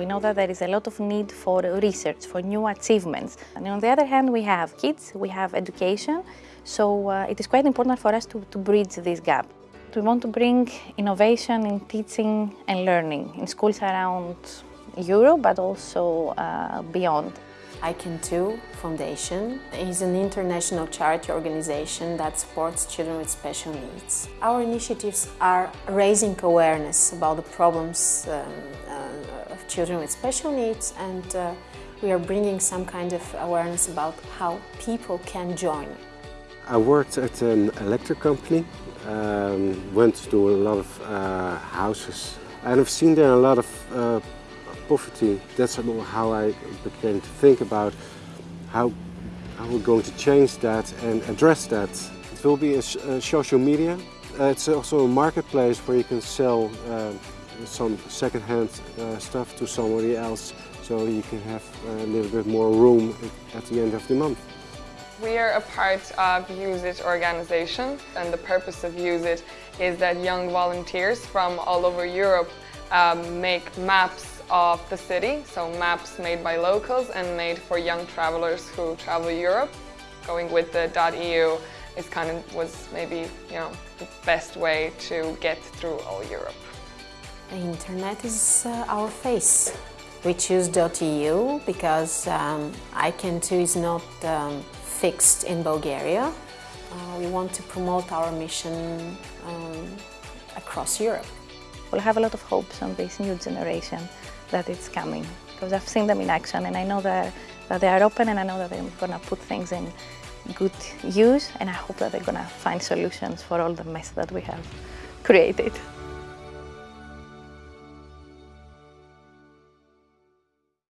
We know that there is a lot of need for research, for new achievements. And on the other hand, we have kids, we have education, so uh, it is quite important for us to, to bridge this gap. We want to bring innovation in teaching and learning in schools around Europe, but also uh, beyond. I Can Too Foundation is an international charity organization that supports children with special needs. Our initiatives are raising awareness about the problems um, children with special needs and uh, we are bringing some kind of awareness about how people can join. I worked at an electric company, um, went to a lot of uh, houses and I've seen there a lot of uh, poverty. That's how I began to think about how, how we're going to change that and address that. It will be a, a social media. Uh, it's also a marketplace where you can sell uh, some second-hand uh, stuff to somebody else so you can have a little bit more room at the end of the month. We are a part of Use It organization and the purpose of Use It is that young volunteers from all over Europe um, make maps of the city, so maps made by locals and made for young travelers who travel Europe. Going with the .eu is kind of was maybe you know the best way to get through all Europe. The internet is uh, our face. We choose .eu because um, I Can Too is not um, fixed in Bulgaria. Uh, we want to promote our mission um, across Europe. We'll have a lot of hopes on this new generation that it's coming because I've seen them in action and I know that, that they are open and I know that they're going to put things in good use and I hope that they're going to find solutions for all the mess that we have created.